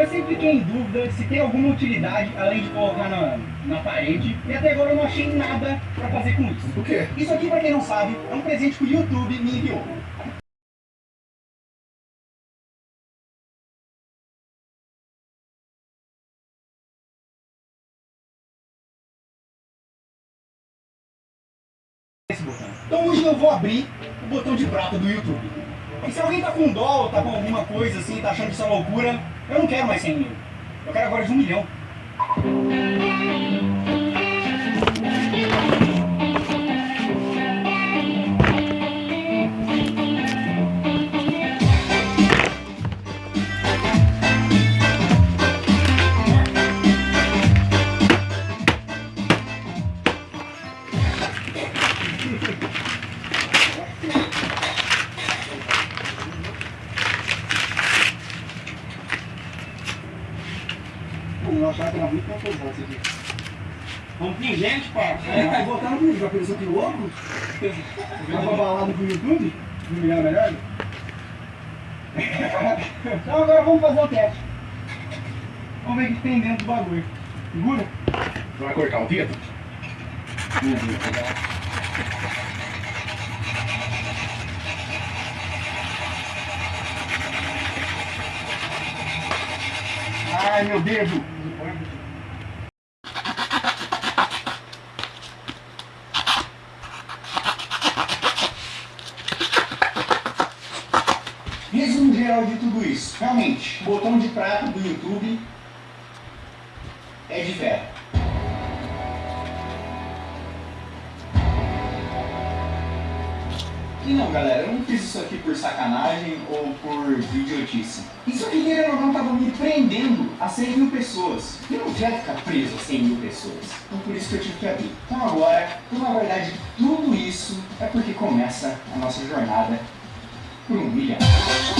Eu sempre fiquei em dúvida se tem alguma utilidade além de colocar na, na parede e até agora eu não achei nada pra fazer com isso. O quê? Isso aqui, pra quem não sabe, é um presente que o YouTube me enviou. Esse botão. Então hoje eu vou abrir o botão de prata do YouTube. E se alguém tá com dó ou tá com alguma coisa assim, tá achando que isso é loucura, eu não quero mais 100 mil. Eu quero agora de um milhão. Eu achava que era muito pesado isso aqui. Vamos pingente, pá. É, vai botar no vídeo, vai pensar que louco? Vai pra balada pro YouTube? Um milhão melhor? Então agora vamos fazer o teste. Vamos ver o que tem dentro do bagulho. Segura? Vai cortar o dedo? Ai, meu dedo. Resumo geral de tudo isso. Realmente, o botão de prata do YouTube é de ferro. E não, galera, eu não fiz isso aqui por sacanagem ou por idiotice. Isso aqui, querendo ou não, tava me prendendo a 100 mil pessoas. Eu não quero ficar preso a 100 mil pessoas. Então por isso que eu tive que abrir. Então agora, na verdade, tudo isso é porque começa a nossa jornada 不容易呀。